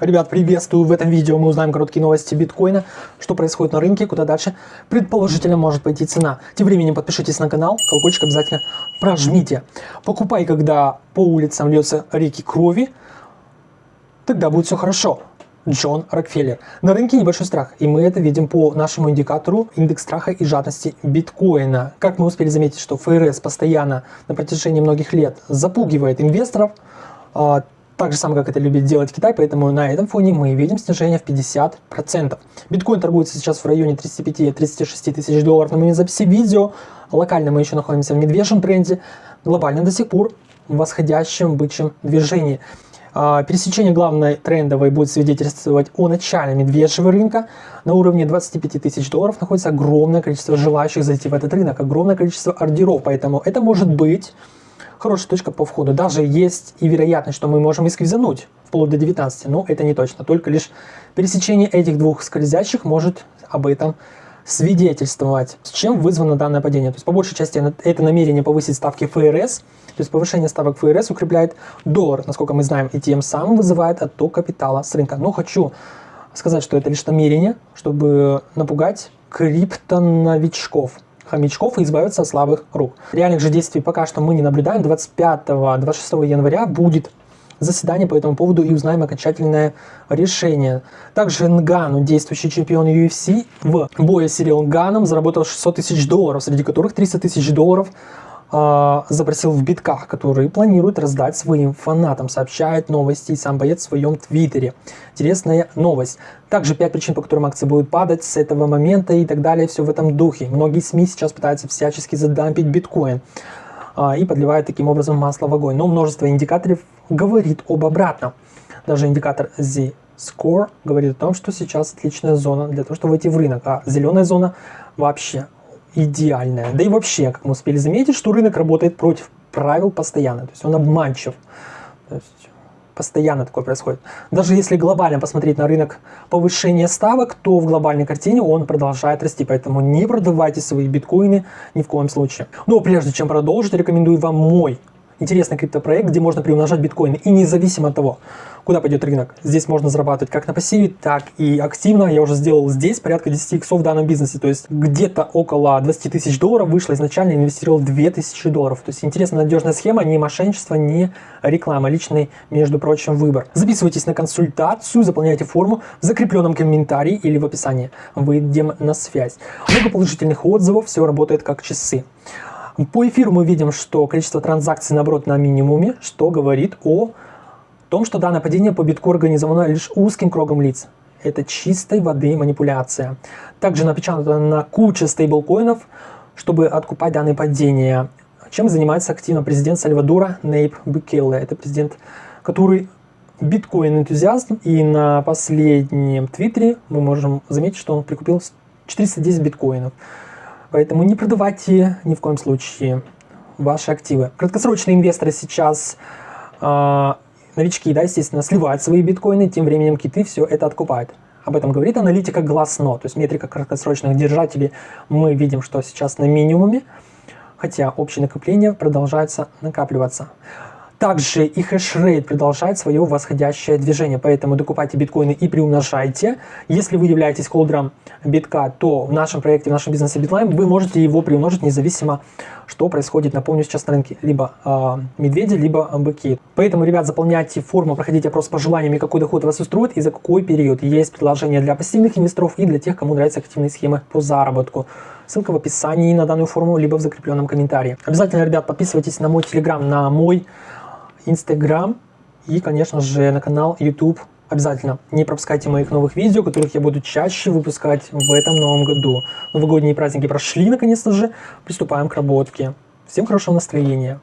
Ребят, приветствую! В этом видео мы узнаем короткие новости биткоина, что происходит на рынке, куда дальше предположительно может пойти цена. Тем временем подпишитесь на канал, колокольчик обязательно прожмите. Покупай, когда по улицам льется реки крови, тогда будет все хорошо. Джон Рокфеллер. На рынке небольшой страх, и мы это видим по нашему индикатору индекс страха и жадности биткоина. Как мы успели заметить, что ФРС постоянно на протяжении многих лет запугивает инвесторов, а, так же самое, как это любит делать Китай, поэтому на этом фоне мы видим снижение в 50%. Биткоин торгуется сейчас в районе 35-36 тысяч долларов на момент записи видео. Локально мы еще находимся в медвежьем тренде, глобально до сих пор в восходящем бычьем движении. А, пересечение главной трендовой будет свидетельствовать о начале медвежьего рынка. На уровне 25 тысяч долларов находится огромное количество желающих зайти в этот рынок, огромное количество ордеров, поэтому это может быть хорошая точка по входу. Даже есть и вероятность, что мы можем и сквизануть вплоть до 19, но это не точно. Только лишь пересечение этих двух скользящих может об этом свидетельствовать. С чем вызвано данное падение? То есть по большей части это намерение повысить ставки ФРС, то есть повышение ставок ФРС укрепляет доллар, насколько мы знаем, и тем самым вызывает отток капитала с рынка. Но хочу сказать, что это лишь намерение, чтобы напугать криптоновичков хомячков и избавиться от слабых рук. Реальных же действий пока что мы не наблюдаем. 25-26 января будет заседание по этому поводу и узнаем окончательное решение. Также Нгану, действующий чемпион UFC, в бое с Сирил Нганом заработал 600 тысяч долларов, среди которых 300 тысяч долларов э, запросил в битках, которые планирует раздать своим фанатам, сообщает новости сам боец в своем твиттере. Интересная новость. Также 5 причин, по которым акции будут падать с этого момента и так далее, все в этом духе. Многие СМИ сейчас пытаются всячески задампить биткоин э, и подливают таким образом масло в огонь. Но множество индикаторов говорит об обратном. Даже индикатор Z Score говорит о том, что сейчас отличная зона для того, чтобы войти в рынок, а зеленая зона вообще идеальная. Да и вообще, как мы успели заметить, что рынок работает против правил постоянно, то есть он обманчив. То есть постоянно такое происходит. Даже если глобально посмотреть на рынок повышения ставок, то в глобальной картине он продолжает расти, поэтому не продавайте свои биткоины ни в коем случае. Но прежде чем продолжить, рекомендую вам мой интересный криптопроект, где можно приумножать биткоины и независимо от того, куда пойдет рынок. Здесь можно зарабатывать как на пассиве, так и активно. Я уже сделал здесь порядка 10 иксов в данном бизнесе. То есть где-то около 20 тысяч долларов вышло изначально, инвестировал 2000 долларов. То есть интересная надежная схема, не мошенничество, не реклама, личный, между прочим, выбор. Записывайтесь на консультацию, заполняйте форму в закрепленном комментарии или в описании. Выйдем на связь. Много положительных отзывов, все работает как часы. По эфиру мы видим, что количество транзакций, наоборот, на минимуме, что говорит о том, что данное падение по битку организовано лишь узким кругом лиц. Это чистой воды манипуляция. Также напечатано на куче стейблкоинов, чтобы откупать данное падение. Чем занимается активно президент Сальвадора Нейп Букелле. Это президент, который биткоин-энтузиаст. И на последнем твиттере мы можем заметить, что он прикупил 410 биткоинов. Поэтому не продавайте ни в коем случае ваши активы. Краткосрочные инвесторы сейчас э, новички, да, естественно, сливают свои биткоины, тем временем киты все это откупают. Об этом говорит аналитика Glassnode, то есть метрика краткосрочных держателей. Мы видим, что сейчас на минимуме, хотя общее накопление продолжается накапливаться. Также и хешрейт продолжает свое восходящее движение, поэтому докупайте биткоины и приумножайте. Если вы являетесь холдером битка, то в нашем проекте, в нашем бизнесе Bitline вы можете его приумножить независимо, что происходит, напомню, сейчас на рынке. Либо э, медведи, либо быки. Поэтому, ребят, заполняйте форму, проходите опрос по желаниям, какой доход вас устроит и за какой период. Есть предложения для пассивных инвесторов и для тех, кому нравятся активные схемы по заработку. Ссылка в описании на данную форму, либо в закрепленном комментарии. Обязательно, ребят, подписывайтесь на мой телеграм, на мой Instagram и, конечно же, на канал YouTube. Обязательно не пропускайте моих новых видео, которых я буду чаще выпускать в этом новом году. Новогодние праздники прошли, наконец-то же. Приступаем к работке. Всем хорошего настроения.